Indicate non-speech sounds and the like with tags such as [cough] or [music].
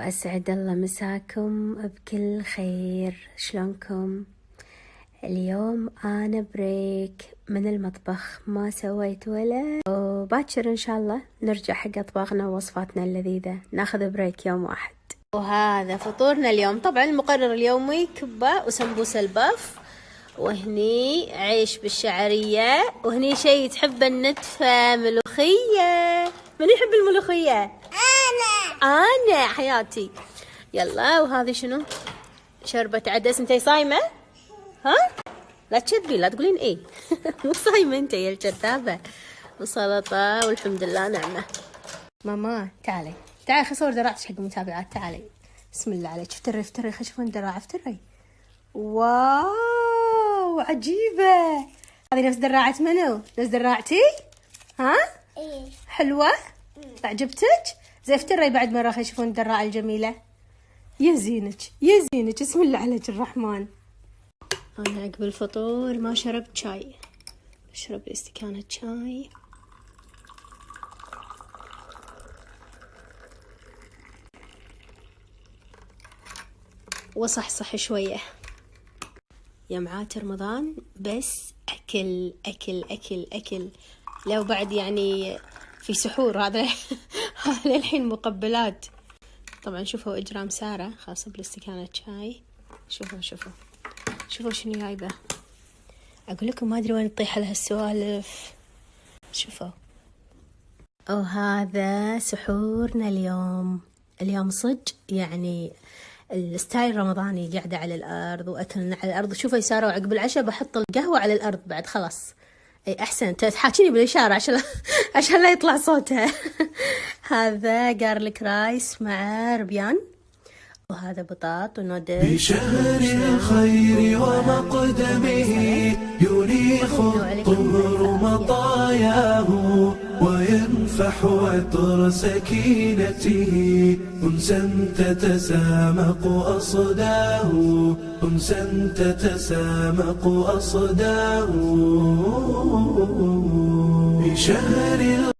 وأسعد الله مساكم بكل خير. شلونكم؟ اليوم أنا break من المطبخ ما سويت ولا. وباكر إن شاء الله نرجع حق أطباقنا ووصفاتنا اللذيذة. ناخذ break يوم واحد. وهذا فطورنا اليوم. طبعا المقرر اليومي كبة وسمبوسة ال puff وهني عيش بالشعرية وهني شيء تحب النتفة ملوخية. من يحب الملوخية؟ أنا حياتي. يلا وهذه شنو؟ شربة عدس. انتي صايمة؟ ها؟ لا تشذبي لا تقولين إيه. [laughs] مو صايمة أنت يا الكذابة وسلطة والحمد لله نعمة. ماما تعالي. تعالي خلي صور دراعتك حق المتابعات. تعالي. بسم الله عليك. افتري افتري خلي يشوفون دراعة. افتري wow عجيبة. هذه نفس دراعة منو؟ نفس دراعتي؟ ها؟ إيه. حلوة؟ عجبتك؟ زي افتري بعد مرة خلي يشوفون الدراعة الجميلة. يا زينك يا زينك بسم الله عليك الرحمن. أنا عقب الفطور ما شربت شاي. أشرب استكانة شاي. وصحصح شوية. يا معات رمضان بس أكل أكل أكل أكل. لو بعد يعني في سحور هذا [laughs] هذا الحين مقبلات. طبعا شوفوا إجرام سارة خاصة بالاستكانة شاي. شوفوا شوفوا. شوفوا شنو جايبة. أقول لكم ما أدري وين تطيح لها السوالف شوفوا وهذا سحورنا اليوم. اليوم صج يعني الستايل رمضاني قاعدة على الأرض وأكلنا على الأرض. شوفوا يا سارة وعقب العشاء بحط القهوة على الأرض بعد خلاص. أي أحسن. تحاكيني بالإشارة عشان [laughs] عشان لا يطلع صوتها. [laughs] هذا جارليك رايس مع ربيان وهذا بطاط ونودل بشهر الخير ومقدمه يريخ الطهر مطاياه وينفح عطر سكينته. أنسا تتسامق أصداه. أنسا تتسامق أصداه. بشهر